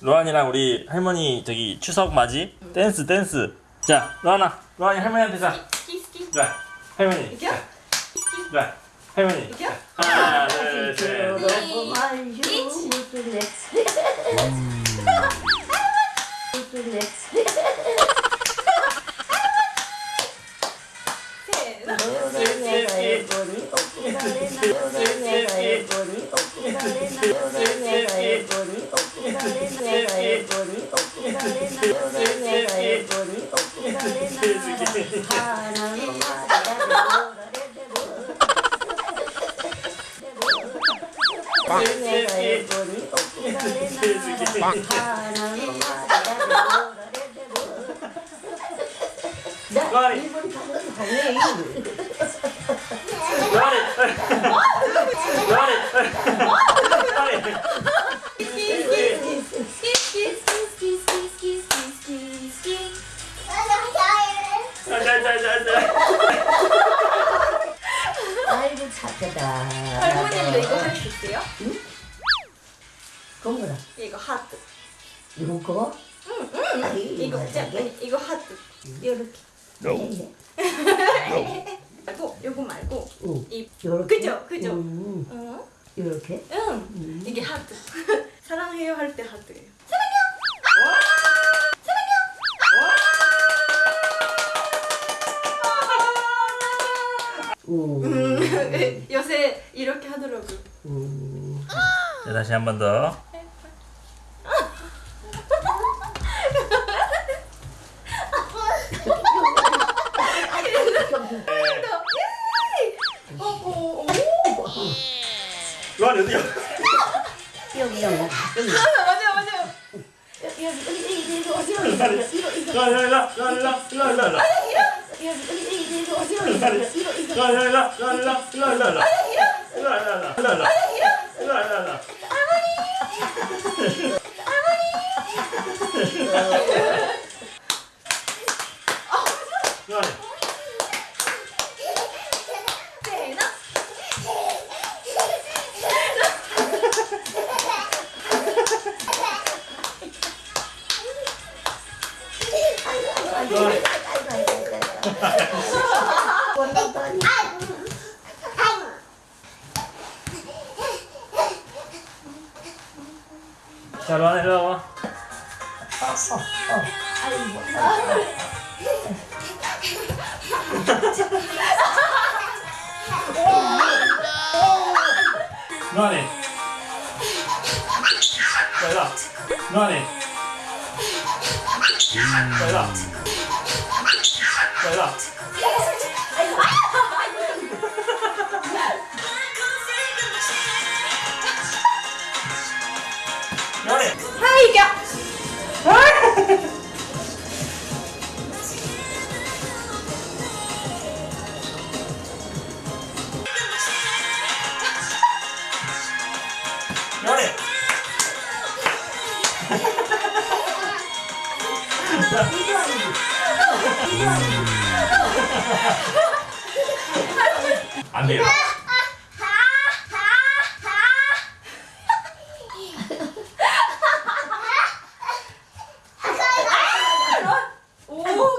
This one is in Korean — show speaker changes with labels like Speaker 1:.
Speaker 1: 로안이랑 우리 할머니 저기 추석 맞이 댄스 댄스. 자 로안아 로안이 할머니한테 자. 자 할머니.
Speaker 2: 이겨?
Speaker 1: 자, 자 할머니.
Speaker 2: 이겨?
Speaker 1: 하나 둘 셋. 로안
Speaker 3: 아이고 착하다.
Speaker 2: 할머니도 이거 할 수 있어요?
Speaker 3: 그건 뭐라?
Speaker 2: 이거 하트
Speaker 3: 이거 거? 응,
Speaker 2: 이거 짜 아니, 이거 하트 이렇게 말고 요거 말고
Speaker 3: 응.
Speaker 2: 이
Speaker 3: 요렇게?
Speaker 2: 그죠 그죠
Speaker 3: 응.
Speaker 2: 응
Speaker 3: 요렇게?
Speaker 2: 응. 이게 하트 사랑해요 할 때 하트예요
Speaker 3: 응.
Speaker 2: 음, 요새 이렇게 하더라고
Speaker 3: 응.
Speaker 1: 자 다시 한 번 더.
Speaker 2: 어, 어,
Speaker 1: 로안이 어디야?
Speaker 3: 여기 여기 여기
Speaker 2: 맞아 맞아
Speaker 3: 여기 여기 여기 여기 어디 여기 이거 이거
Speaker 1: 로안이 일로 와, 로안이 일로 와, 일로 와, 일로 와, 일로 와.
Speaker 3: 여기 여기 여기 어디 여기 이거 이거
Speaker 1: 로안이 일로 와, 로안이 일로 와, 일로 와, 일로 와, 일로 와. 일로 와, 일로 와, 일로 와, 일로 와, 일로 와. 일로 와, 일로 와. 로안이.
Speaker 2: 세나
Speaker 1: 로안이. 자, 로안이 일로 와. 로안이. 자, 일로 와. 로안이. 자, 일로 와. 안 돼요.
Speaker 2: 오오